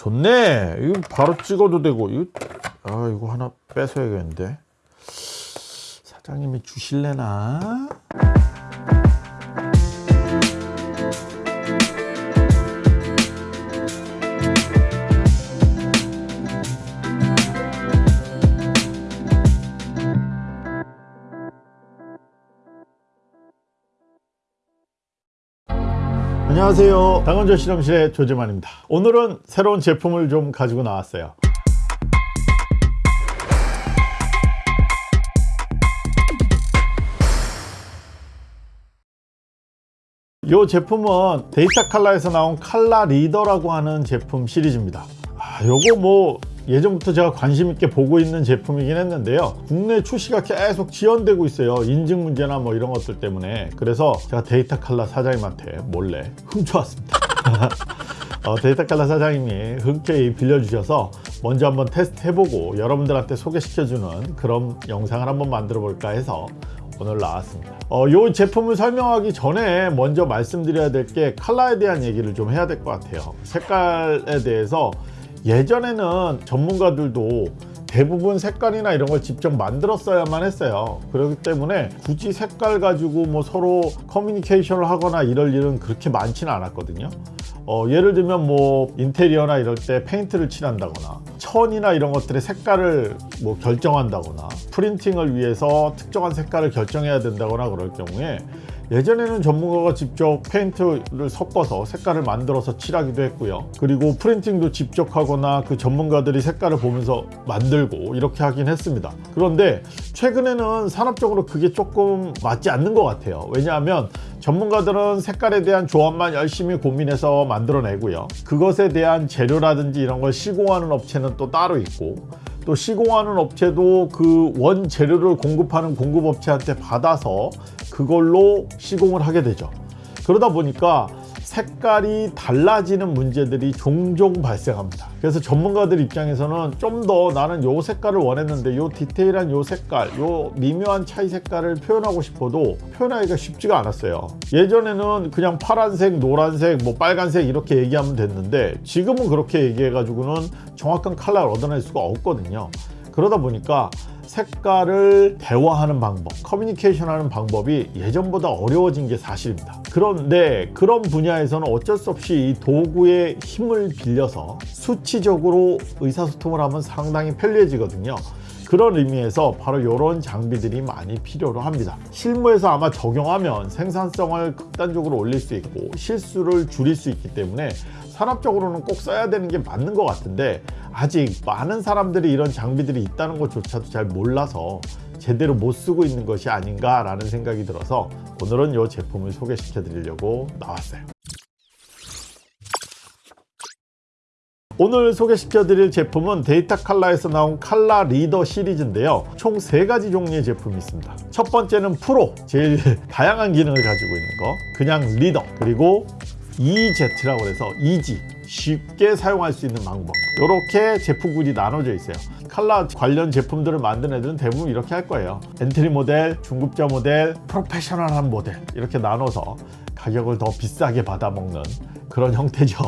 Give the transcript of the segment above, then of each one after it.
좋네. 이거 바로 찍어도 되고. 이거 아 이거 하나 뺏어야겠는데. 사장님이 주실래나 안녕하세요. 당원조 실험실의 조재만입니다. 오늘은 새로운 제품을 좀 가지고 나왔어요. 이 제품은 데이터 칼라에서 나온 칼라 리더라고 하는 제품 시리즈입니다. 아, 요거 뭐 예전부터 제가 관심 있게 보고 있는 제품이긴 했는데요. 국내 출시가 계속 지연되고 있어요. 인증 문제나 뭐 이런 것들 때문에. 그래서 제가 데이터 칼라 사장님한테 몰래 훔쳐왔습니다. 어, 데이터 칼라 사장님이 흔쾌히 빌려주셔서 먼저 한번 테스트 해보고 여러분들한테 소개시켜주는 그런 영상을 한번 만들어 볼까 해서 오늘 나왔습니다. 어, 이 제품을 설명하기 전에 먼저 말씀드려야 될 게 칼라에 대한 얘기를 좀 해야 될 것 같아요. 색깔에 대해서 예전에는 전문가들도 대부분 색깔이나 이런 걸 직접 만들었어야만 했어요. 그렇기 때문에 굳이 색깔 가지고 뭐 서로 커뮤니케이션을 하거나 이럴 일은 그렇게 많지는 않았거든요. 어, 예를 들면 뭐 인테리어나 이럴 때 페인트를 칠한다거나 천이나 이런 것들의 색깔을 뭐 결정한다거나 프린팅을 위해서 특정한 색깔을 결정해야 된다거나 그럴 경우에 예전에는 전문가가 직접 페인트를 섞어서 색깔을 만들어서 칠하기도 했고요. 그리고 프린팅도 직접 하거나 그 전문가들이 색깔을 보면서 만들고 이렇게 하긴 했습니다. 그런데 최근에는 산업적으로 그게 조금 맞지 않는 것 같아요. 왜냐하면 전문가들은 색깔에 대한 조합만 열심히 고민해서 만들어내고요. 그것에 대한 재료라든지 이런 걸 시공하는 업체는 또 따로 있고 또 시공하는 업체도 그 원 재료를 공급하는 공급업체한테 받아서 그걸로 시공을 하게 되죠. 그러다 보니까 색깔이 달라지는 문제들이 종종 발생합니다. 그래서 전문가들 입장에서는 좀 더 나는 요 색깔을 원했는데 요 디테일한 요 색깔 요 미묘한 차이 색깔을 표현하고 싶어도 표현하기가 쉽지가 않았어요. 예전에는 그냥 파란색 노란색 뭐 빨간색 이렇게 얘기하면 됐는데 지금은 그렇게 얘기해 가지고는 정확한 컬러를 얻어낼 수가 없거든요 그러다 보니까 색깔을 대화하는 방법 커뮤니케이션 하는 방법이 예전보다 어려워진 게 사실입니다. 그런데 그런 분야에서는 어쩔 수 없이 이 도구의 힘을 빌려서 수치적으로 의사소통을 하면 상당히 편리해지거든요. 그런 의미에서 바로 이런 장비들이 많이 필요로 합니다. 실무에서 아마 적용하면 생산성을 극단적으로 올릴 수 있고 실수를 줄일 수 있기 때문에 산업적으로는 꼭 써야 되는 게 맞는 것 같은데 아직 많은 사람들이 이런 장비들이 있다는 것조차도 잘 몰라서 제대로 못 쓰고 있는 것이 아닌가 라는 생각이 들어서 오늘은 이 제품을 소개시켜 드리려고 나왔어요. 오늘 소개시켜 드릴 제품은 데이터 칼라에서 나온 ColorReader 시리즈인데요. 총 세가지 종류의 제품이 있습니다. 첫 번째는 프로 제일 다양한 기능을 가지고 있는 거. 그냥 Reader 그리고 EZ라고 해서 easy 쉽게 사용할 수 있는 방법. 이렇게 제품군이 나눠져 있어요. 칼라 관련 제품들을 만든 애들은 대부분 이렇게 할 거예요. 엔트리 모델, 중급자 모델, 프로페셔널한 모델. 이렇게 나눠서 가격을 더 비싸게 받아먹는 그런 형태죠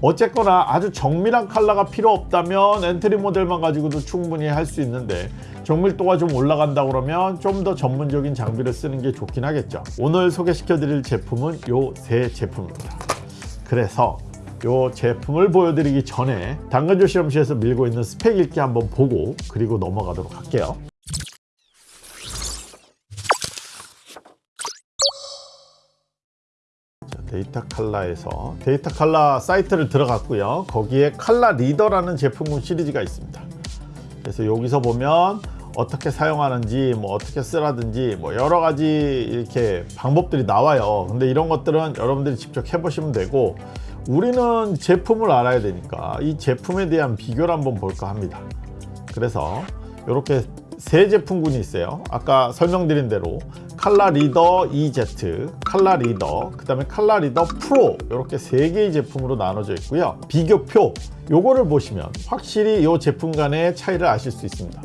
어쨌거나 아주 정밀한 칼라가 필요 없다면 엔트리 모델만 가지고도 충분히 할 수 있는데 정밀도가 좀 올라간다 그러면 좀 더 전문적인 장비를 쓰는 게 좋긴 하겠죠. 오늘 소개시켜 드릴 제품은 요 세 제품입니다. 그래서 요 제품을 보여드리기 전에 당근조 실험실에서 밀고 있는 스펙 읽기 한번 보고 그리고 넘어가도록 할게요 데이터 칼라에서 데이터 칼라 사이트를 들어갔고요. 거기에 칼라 리더라는 제품군 시리즈가 있습니다. 그래서 여기서 보면 어떻게 사용하는지 뭐 어떻게 쓰라든지 뭐 여러 가지 이렇게 방법들이 나와요. 근데 이런 것들은 여러분들이 직접 해보시면 되고 우리는 제품을 알아야 되니까 이 제품에 대한 비교를 한번 볼까 합니다. 그래서 이렇게 세 제품군이 있어요. 아까 설명드린 대로 ColorReader EZ, ColorReader, 그 다음에 ColorReader Pro 이렇게 세 개의 제품으로 나눠져 있고요. 비교표 요거를 보시면 확실히 이 제품 간의 차이를 아실 수 있습니다.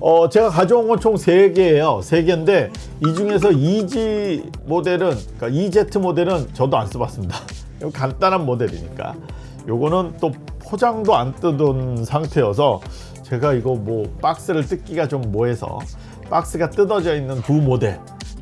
어, 제가 가져온 건 총 3개예요. 3개인데 이 중에서 EG 모델은 그러니까 EZ 모델은 저도 안 써봤습니다. 간단한 모델이니까. 요거는 또 포장도 안 뜯은 상태여서 제가 이거 뭐 박스를 뜯기가 좀 뭐해서 박스가 뜯어져 있는 두 모델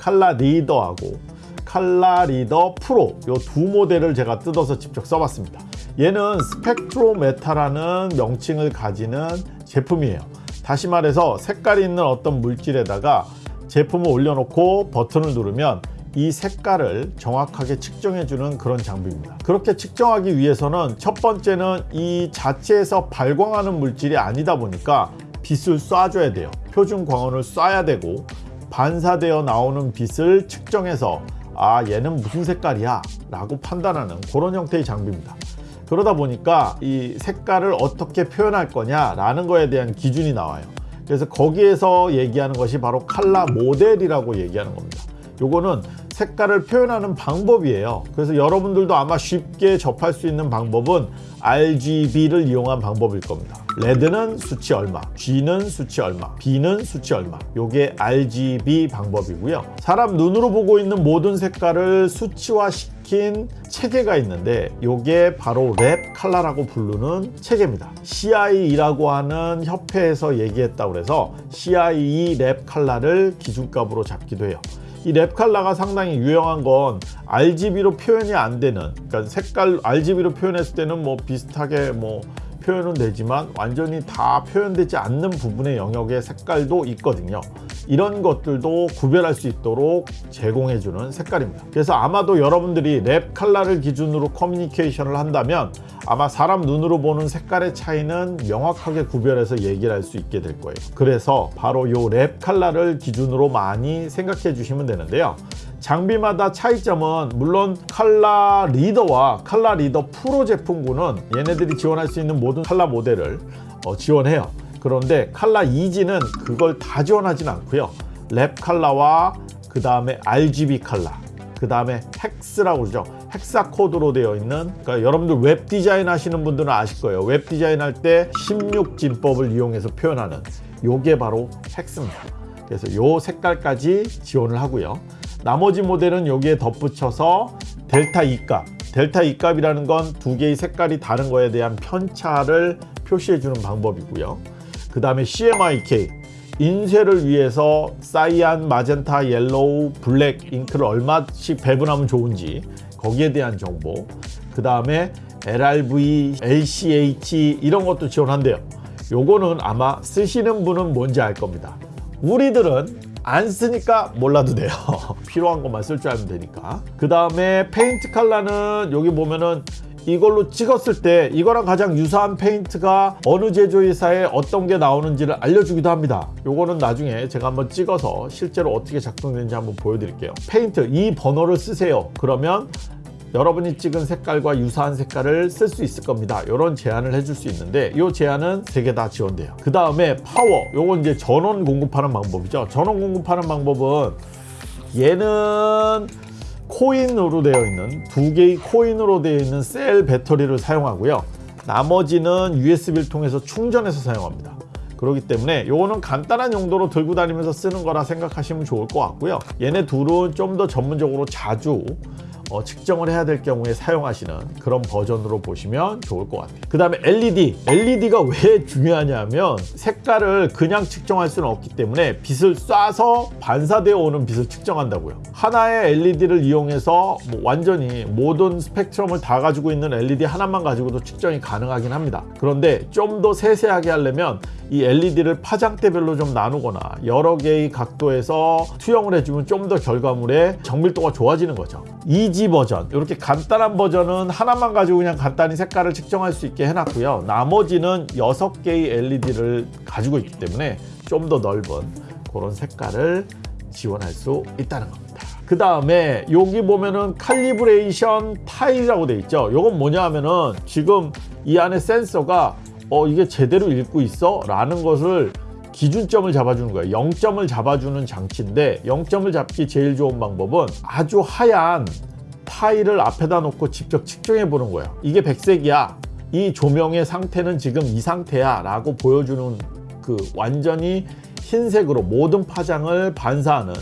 칼라 리더하고 칼라 리더 프로 요두 모델을 제가 뜯어서 직접 써봤습니다 얘는 spectrometer라는 명칭을 가지는 제품이에요 다시 말해서 색깔이 있는 어떤 물질에다가 제품을 올려놓고 버튼을 누르면 이 색깔을 정확하게 측정해주는 그런 장비입니다. 그렇게 측정하기 위해서는 첫 번째는 이 자체에서 발광하는 물질이 아니다 보니까 빛을 쏴줘야 돼요. 표준 광원을 쏴야 되고 반사되어 나오는 빛을 측정해서 아 얘는 무슨 색깔이야 라고 판단하는 그런 형태의 장비입니다. 그러다 보니까 이 색깔을 어떻게 표현할 거냐 라는 거에 대한 기준이 나와요. 그래서 거기에서 얘기하는 것이 바로 칼라 모델이라고 얘기하는 겁니다. 요거는 색깔을 표현하는 방법이에요. 그래서 여러분들도 아마 쉽게 접할 수 있는 방법은 RGB를 이용한 방법일 겁니다. red는 수치 얼마, G는 수치 얼마, B는 수치 얼마. 요게 RGB 방법이고요. 사람 눈으로 보고 있는 모든 색깔을 수치화시킨 체계가 있는데 요게 바로 랩 칼라라고 부르는 체계입니다. CIE라고 하는 협회에서 얘기했다고 그래서 CIE 랩 칼라를 기준값으로 잡기도 해요. 이 랩 칼라가 상당히 유용한 건 RGB로 표현이 안 되는 그러니까 색깔 RGB로 표현했을 때는 뭐 비슷하게 뭐 표현은 되지만 완전히 다 표현되지 않는 부분의 영역의 색깔도 있거든요. 이런 것들도 구별할 수 있도록 제공해주는 색깔입니다. 그래서 아마도 여러분들이 랩 칼라를 기준으로 커뮤니케이션을 한다면 아마 사람 눈으로 보는 색깔의 차이는 명확하게 구별해서 얘기를 할 수 있게 될 거예요. 그래서 바로 요 랩 칼라를 기준으로 많이 생각해 주시면 되는데요. 장비마다 차이점은 물론 칼라 리더와 칼라 리더 프로 제품군은 얘네들이 지원할 수 있는 모든 칼라 모델을 어, 지원해요. 그런데 칼라 이지는 그걸 다 지원하진 않고요. Lab 칼라와 그 다음에 RGB 칼라, 그 다음에 hex라고 그러죠. hexa 코드로 되어 있는 그러니까 여러분들 웹 디자인 하시는 분들은 아실 거예요. 웹 디자인 할 때 16진법을 이용해서 표현하는 요게 바로 hex입니다. 그래서 요 색깔까지 지원을 하고요. 나머지 모델은 여기에 덧붙여서 델타 E값. 델타 E값이라는 건 두 개의 색깔이 다른 거에 대한 편차를 표시해 주는 방법이고요. 그 다음에 CMYK 인쇄를 위해서 cyan, 마젠타, yellow, 블랙 잉크를 얼마씩 배분하면 좋은지 거기에 대한 정보. 그 다음에 LRV, LCH 이런 것도 지원한대요. 요거는 아마 쓰시는 분은 뭔지 알 겁니다. 우리들은 안 쓰니까 몰라도 돼요. 필요한 것만 쓸 줄 알면 되니까. 그 다음에 페인트 칼라는 여기 보면은 이걸로 찍었을 때 이거랑 가장 유사한 페인트가 어느 제조회사에 어떤 게 나오는지를 알려주기도 합니다. 요거는 나중에 제가 한번 찍어서 실제로 어떻게 작동되는지 한번 보여드릴게요. 페인트 이 번호를 쓰세요. 그러면 여러분이 찍은 색깔과 유사한 색깔을 쓸 수 있을 겁니다. 이런 제안을 해줄 수 있는데 이 제안은 세 개 다 지원돼요. 그 다음에 파워, 요건 이제 전원 공급하는 방법이죠. 전원 공급하는 방법은 얘는 코인으로 되어 있는 두 개의 코인으로 되어 있는 셀 배터리를 사용하고요. 나머지는 USB를 통해서 충전해서 사용합니다. 그렇기 때문에 이거는 간단한 용도로 들고 다니면서 쓰는 거라 생각하시면 좋을 것 같고요. 얘네 둘은 좀 더 전문적으로 자주 어, 측정을 해야 될 경우에 사용하시는 그런 버전으로 보시면 좋을 것 같아요. 그 다음에 LED LED가 왜 중요하냐면 색깔을 그냥 측정할 수는 없기 때문에 빛을 쏴서 반사되어 오는 빛을 측정한다고요. 하나의 LED를 이용해서 뭐 완전히 모든 스펙트럼을 다 가지고 있는 LED 하나만 가지고도 측정이 가능하긴 합니다. 그런데 좀 더 세세하게 하려면 이 LED를 파장대별로 좀 나누거나 여러 개의 각도에서 투영을 해주면 좀 더 결과물의 정밀도가 좋아지는 거죠 이지 버전. 이렇게 간단한 버전은 하나만 가지고 그냥 간단히 색깔을 측정할 수 있게 해놨고요. 나머지는 6개의 LED를 가지고 있기 때문에 좀 더 넓은 그런 색깔을 지원할 수 있다는 겁니다. 그 다음에 여기 보면은 칼리브레이션 타일이라고 돼 있죠. 이건 뭐냐 하면은 지금 이 안에 센서가 어 이게 제대로 읽고 있어? 라는 것을 기준점을 잡아주는 거예요. 0점을 잡아주는 장치인데 0점을 잡기 제일 좋은 방법은 아주 하얀 타일을 앞에다 놓고 직접 측정해 보는 거예요. 이게 백색이야. 이 조명의 상태는 지금 이 상태야 라고 보여주는 그 완전히 흰색으로 모든 파장을 반사하는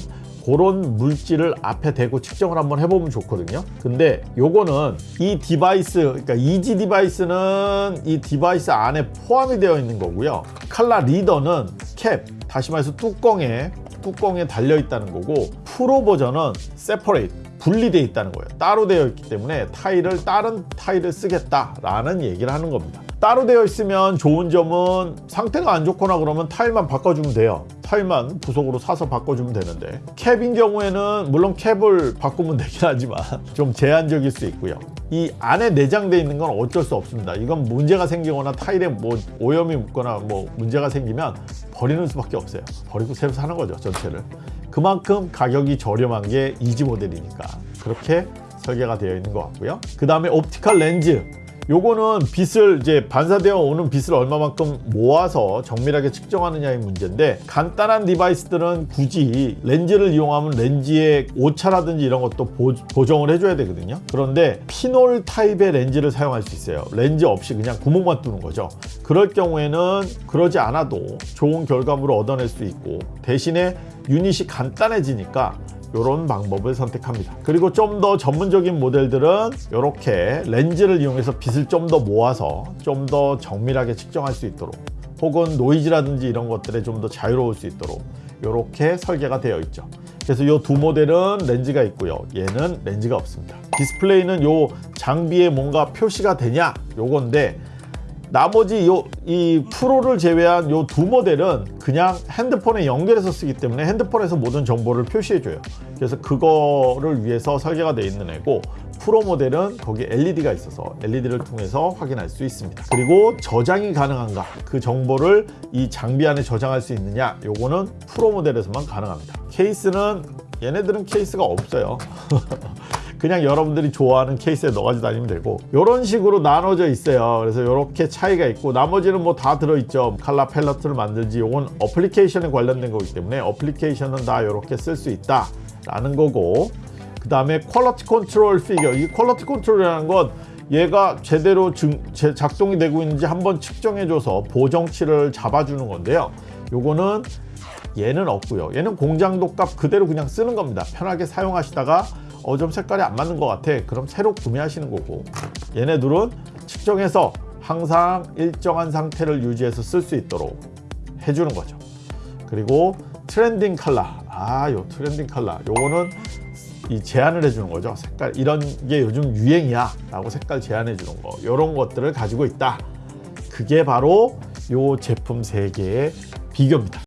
그런 물질을 앞에 대고 측정을 한번 해보면 좋거든요. 근데 요거는 이 device 그러니까 EZ device는 이 device 안에 포함이 되어 있는 거고요. 칼라 리더는 캡 다시 말해서 뚜껑에 뚜껑에 달려 있다는 거고 프로 버전은 separate 분리되어 있다는 거예요. 따로 되어 있기 때문에 타일을 다른 타일을 쓰겠다라는 얘기를 하는 겁니다 따로 되어 있으면 좋은 점은 상태가 안 좋거나 그러면 타일만 바꿔주면 돼요. 타일만 부속으로 사서 바꿔주면 되는데. 캡인 경우에는 물론 캡을 바꾸면 되긴 하지만 좀 제한적일 수 있고요. 이 안에 내장되어 있는 건 어쩔 수 없습니다. 이건 문제가 생기거나 타일에 뭐 오염이 묻거나 뭐 문제가 생기면 버리는 수밖에 없어요. 버리고 새로 사는 거죠 전체를. 그만큼 가격이 저렴한 게 EZ 모델이니까 그렇게 설계가 되어 있는 것 같고요. 그 다음에 optical lens 요거는 빛을 이제 반사되어 오는 빛을 얼마만큼 모아서 정밀하게 측정하느냐의 문제인데 간단한 device들은 굳이 렌즈를 이용하면 렌즈의 오차라든지 이런 것도 보, 정을 해줘야 되거든요. 그런데 pinhole 타입의 렌즈를 사용할 수 있어요. 렌즈 없이 그냥 구멍만 뚫는 거죠. 그럴 경우에는 그러지 않아도 좋은 결과물을 얻어낼 수 있고 대신에 유닛이 간단해지니까 이런 방법을 선택합니다. 그리고 좀 더 전문적인 모델들은 이렇게 렌즈를 이용해서 빛을 좀 더 모아서 좀 더 정밀하게 측정할 수 있도록 혹은 노이즈라든지 이런 것들에 좀 더 자유로울 수 있도록 이렇게 설계가 되어 있죠. 그래서 이 두 모델은 렌즈가 있고요. 얘는 렌즈가 없습니다. 디스플레이는 이 장비에 뭔가 표시가 되냐? 요건데 나머지 요, 이 프로를 제외한 요 두 모델은 그냥 핸드폰에 연결해서 쓰기 때문에 핸드폰에서 모든 정보를 표시해줘요. 그래서 그거를 위해서 설계가 되어 있는 애고 프로 모델은 거기 LED가 있어서 LED를 통해서 확인할 수 있습니다. 그리고 저장이 가능한가 그 정보를 이 장비 안에 저장할 수 있느냐 요거는 프로 모델에서만 가능합니다. 케이스는 얘네들은 케이스가 없어요. 그냥 여러분들이 좋아하는 케이스에 넣어가지고 다니면 되고. 이런 식으로 나눠져 있어요. 그래서 이렇게 차이가 있고 나머지는 뭐 다 들어있죠. 칼라 palette를 만들지 이건 어플리케이션에 관련된 거기 때문에 어플리케이션은 다 이렇게 쓸 수 있다 라는 거고. 그 다음에 quality control feature 이 quality control이라는 건 얘가 제대로 증, 제, 작동이 되고 있는지 한번 측정해줘서 보정치를 잡아주는 건데요. 요거는 얘는 없고요. 얘는 공장도 값 그대로 그냥 쓰는 겁니다. 편하게 사용하시다가 어 좀 색깔이 안 맞는 것 같아. 그럼 새로 구매하시는 거고. 얘네들은 측정해서 항상 일정한 상태를 유지해서 쓸 수 있도록 해주는 거죠. 그리고 trending color. 아 요 trending color. 요거는 이 제안을 해주는 거죠. 색깔 이런 게 요즘 유행이야 라고 색깔 제안해 주는 거. 이런 것들을 가지고 있다. 그게 바로 요 제품 세 개의 비교입니다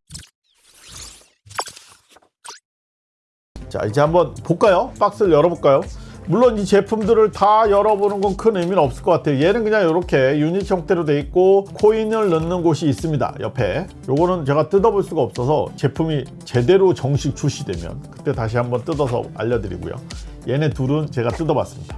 자 이제 한번 볼까요? 박스를 열어볼까요? 물론 이 제품들을 다 열어보는 건 큰 의미는 없을 것 같아요. 얘는 그냥 이렇게 유닛 형태로 돼 있고 코인을 넣는 곳이 있습니다 옆에. 요거는 제가 뜯어볼 수가 없어서 제품이 제대로 정식 출시되면 그때 다시 한번 뜯어서 알려드리고요. 얘네 둘은 제가 뜯어봤습니다.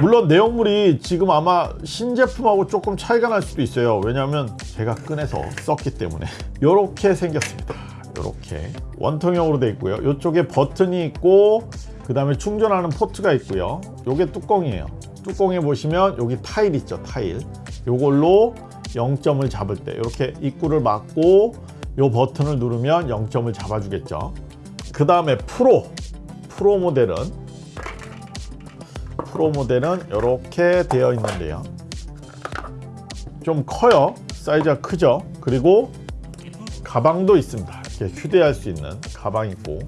물론 내용물이 지금 아마 신제품하고 조금 차이가 날 수도 있어요. 왜냐하면 제가 꺼내서 썼기 때문에. 이렇게 생겼습니다 이렇게 원통형으로 되어 있고요. 이쪽에 버튼이 있고 그 다음에 충전하는 포트가 있고요. 요게 뚜껑이에요. 뚜껑에 보시면 여기 타일 있죠 타일. 요걸로 0점을 잡을 때 이렇게 입구를 막고 요 버튼을 누르면 0점을 잡아주겠죠. 그 다음에 프로 프로 모델은 프로 모델은 이렇게 되어 있는데요. 좀 커요. 사이즈가 크죠? 그리고 가방도 있습니다 이렇게 휴대할 수 있는 가방 있고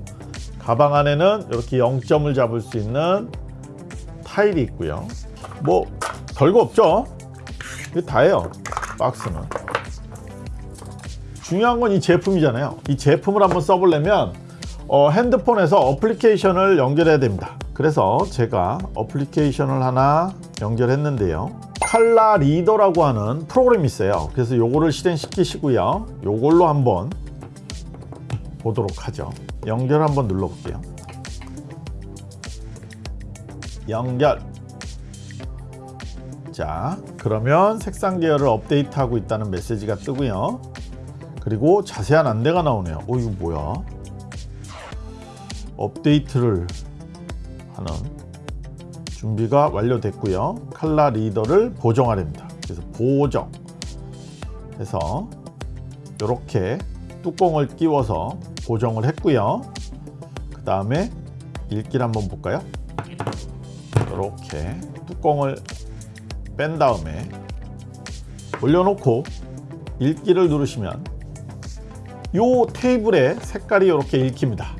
가방 안에는 이렇게 0점을 잡을 수 있는 타일이 있고요. 뭐 별거 없죠? 이게 다예요 박스는. 중요한 건 이 제품이잖아요. 이 제품을 한번 써보려면 어, 핸드폰에서 어플리케이션을 연결해야 됩니다. 그래서 제가 어플리케이션을 하나 연결했는데요. 칼라 리더라고 하는 프로그램이 있어요. 그래서 요거를 실행시키시고요. 요걸로 한번 보도록 하죠. 연결 한번 눌러 볼게요. 연결. 자 그러면 색상 계열을 업데이트하고 있다는 메시지가 뜨고요. 그리고 자세한 안내가 나오네요. 어 이거 뭐야? 업데이트를 하는 준비가 완료됐고요. 칼라 리더를 보정하렵니다. 그래서 보정. 해서 이렇게 뚜껑을 끼워서 고정을 했고요 그 다음에 읽기를 한번 볼까요? 이렇게 뚜껑을 뺀 다음에 올려놓고 읽기를 누르시면 요 테이블의 색깔이 이렇게 읽힙니다.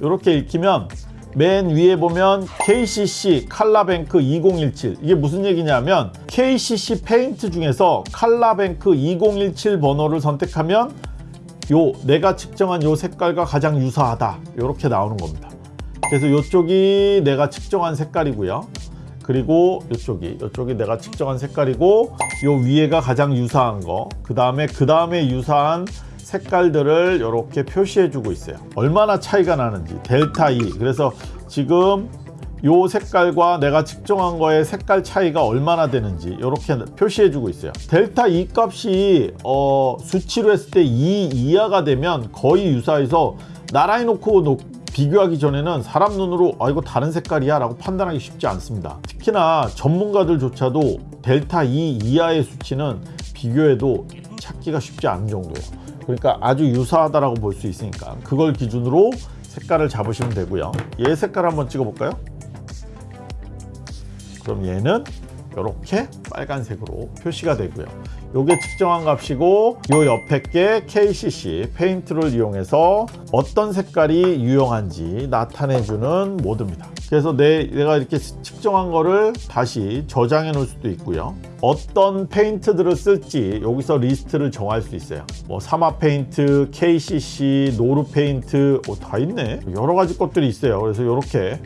이렇게 읽히면 맨 위에 보면 KCC 칼라뱅크 2017 이게 무슨 얘기냐면 KCC 페인트 중에서 칼라뱅크 2017 번호를 선택하면 요 내가 측정한 요 색깔과 가장 유사하다 이렇게 나오는 겁니다. 그래서 이쪽이 내가 측정한 색깔이고요. 그리고 이쪽이 이쪽이 내가 측정한 색깔이고 요 위에가 가장 유사한 거. 그 다음에 그 다음에 유사한 색깔들을 이렇게 표시해 주고 있어요. 얼마나 차이가 나는지 델타 E. 그래서 지금 요 색깔과 내가 측정한 거의 색깔 차이가 얼마나 되는지 이렇게 표시해 주고 있어요. 델타 E 값이 어, 수치로 했을 때 2 이하가 되면 거의 유사해서 나란히 놓고 놓, 비교하기 전에는 사람 눈으로 아 이거 다른 색깔이야 라고 판단하기 쉽지 않습니다. 특히나 전문가들조차도 델타 2 이하의 수치는 비교해도 찾기가 쉽지 않은 정도예요. 그러니까 아주 유사하다라고 볼 수 있으니까 그걸 기준으로 색깔을 잡으시면 되고요. 얘 색깔 한번 찍어 볼까요 그럼 얘는 이렇게 빨간색으로 표시가 되고요. 요게 측정한 값이고 요 옆에 게 KCC 페인트를 이용해서 어떤 색깔이 유용한지 나타내주는 모드입니다. 그래서 내, 내가 이렇게 측정한 거를 다시 저장해 놓을 수도 있고요. 어떤 페인트들을 쓸지 여기서 리스트를 정할 수 있어요. 뭐 삼화 페인트, KCC, 노루 페인트 어, 다 있네. 여러 가지 것들이 있어요. 그래서 이렇게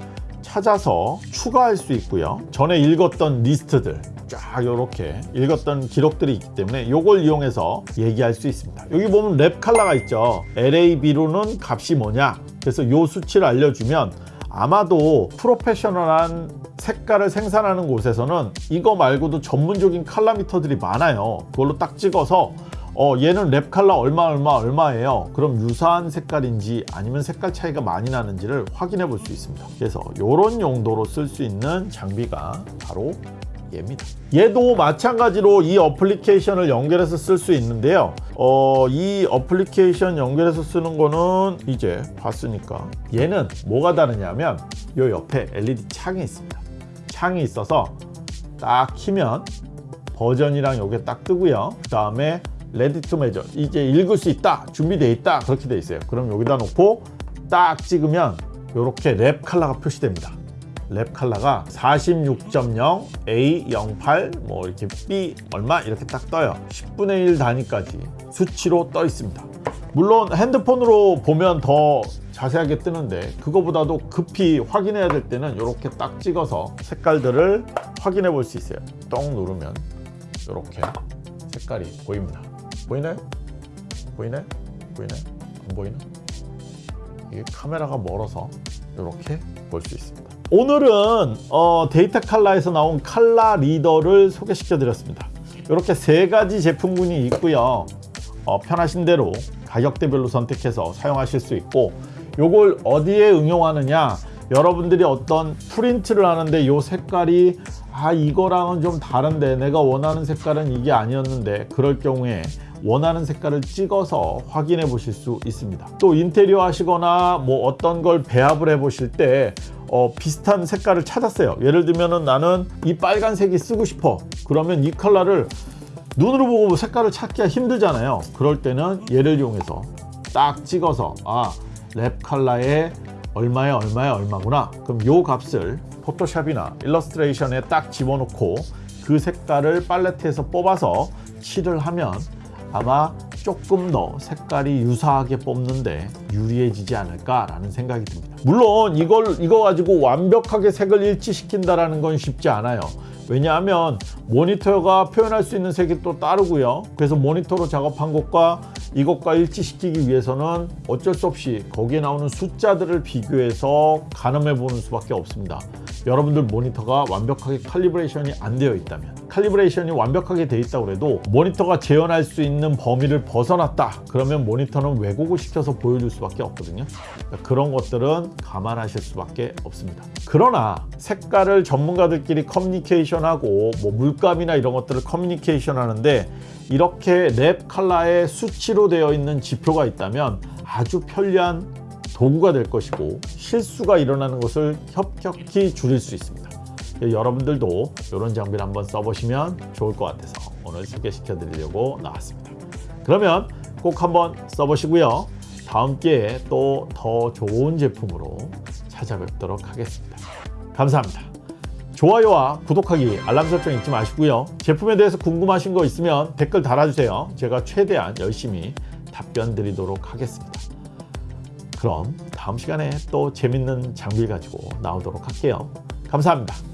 찾아서 추가할 수 있고요. 전에 읽었던 리스트들 쫙 이렇게 읽었던 기록들이 있기 때문에 이걸 이용해서 얘기할 수 있습니다. 여기 보면 Lab 칼라가 있죠. LAB로는 값이 뭐냐? 그래서 이 수치를 알려주면 아마도 프로페셔널한 색깔을 생산하는 곳에서는 이거 말고도 전문적인 칼라미터들이 많아요. 그걸로 딱 찍어서 어 얘는 Lab 칼라 얼마 얼마 얼마예요? 그럼 유사한 색깔인지 아니면 색깔 차이가 많이 나는지를 확인해 볼 수 있습니다. 그래서 이런 용도로 쓸 수 있는 장비가 바로 얘입니다. 얘도 마찬가지로 이 어플리케이션을 연결해서 쓸 수 있는데요. 어, 이 어플리케이션 연결해서 쓰는 거는 이제 봤으니까 얘는 뭐가 다르냐면 요 옆에 LED 창이 있습니다. 창이 있어서 딱 키면 버전이랑 요게 딱 뜨고요. 그 다음에 ready to measure 이제 읽을 수 있다 준비되어 있다 그렇게 돼 있어요. 그럼 여기다 놓고 딱 찍으면 이렇게 Lab 컬러가 표시됩니다. Lab 컬러가 46.0 A08 뭐 이렇게 B 얼마? 이렇게 딱 떠요. 10분의 1 단위까지 수치로 떠 있습니다. 물론 핸드폰으로 보면 더 자세하게 뜨는데 그거보다도 급히 확인해야 될 때는 이렇게 딱 찍어서 색깔들을 확인해 볼 수 있어요. 똥 누르면 이렇게 색깔이 보입니다 보이나요? 보이나요? 보이나요? 안 보이나? 이게 카메라가 멀어서 이렇게 볼 수 있습니다 오늘은 어, 데이터 칼라에서 나온 칼라 리더를 소개시켜 드렸습니다 이렇게 세 가지 제품군이 있고요 어, 편하신 대로 가격대별로 선택해서 사용하실 수 있고 요걸 어디에 응용하느냐 여러분들이 어떤 프린트를 하는데 이 색깔이 아 이거랑은 좀 다른데 내가 원하는 색깔은 이게 아니었는데 그럴 경우에 원하는 색깔을 찍어서 확인해 보실 수 있습니다. 또 인테리어 하시거나 뭐 어떤 걸 배합을 해 보실 때 어, 비슷한 색깔을 찾았어요. 예를 들면은 나는 이 빨간색이 쓰고 싶어. 그러면 이 컬러를 눈으로 보고 색깔을 찾기가 힘들잖아요. 그럴 때는 얘를 이용해서 딱 찍어서 아 Lab 컬러에 얼마에 얼마에 얼마구나. 그럼 요 값을 포토샵이나 일러스트레이션에 딱 집어넣고 그 색깔을 팔레트에서 뽑아서 칠을 하면 아마 조금 더 색깔이 유사하게 뽑는데 유리해지지 않을까라는 생각이 듭니다. 물론 이걸 이거 가지고 완벽하게 색을 일치시킨다라는 건 쉽지 않아요. 왜냐하면 모니터가 표현할 수 있는 색이 또 다르고요. 그래서 모니터로 작업한 것과 이것과 일치시키기 위해서는 어쩔 수 없이 거기에 나오는 숫자들을 비교해서 가늠해 보는 수밖에 없습니다. 여러분들 모니터가 완벽하게 칼리브레이션이 안 되어 있다면 칼리브레이션이 완벽하게 되어 있다고 해도 모니터가 재현할 수 있는 범위를 벗어났다. 그러면 모니터는 왜곡을 시켜서 보여줄 수밖에 없거든요. 그러니까 그런 것들은 감안하실 수밖에 없습니다. 그러나 색깔을 전문가들끼리 커뮤니케이션하고 뭐 물감이나 이런 것들을 커뮤니케이션 하는데 이렇게 랩 컬러의 수치로 되어 있는 지표가 있다면 아주 편리한 도구가 될 것이고 실수가 일어나는 것을 협격히 줄일 수 있습니다. 여러분들도 이런 장비를 한번 써보시면 좋을 것 같아서 오늘 소개시켜 드리려고 나왔습니다. 그러면 꼭 한번 써보시고요. 다음 기회에 또 더 좋은 제품으로 찾아뵙도록 하겠습니다. 감사합니다. 좋아요와 구독하기, 알람 설정 잊지 마시고요. 제품에 대해서 궁금하신 거 있으면 댓글 달아주세요. 제가 최대한 열심히 답변 드리도록 하겠습니다. 그럼 다음 시간에 또 재밌는 장비 가지고 나오도록 할게요. 감사합니다.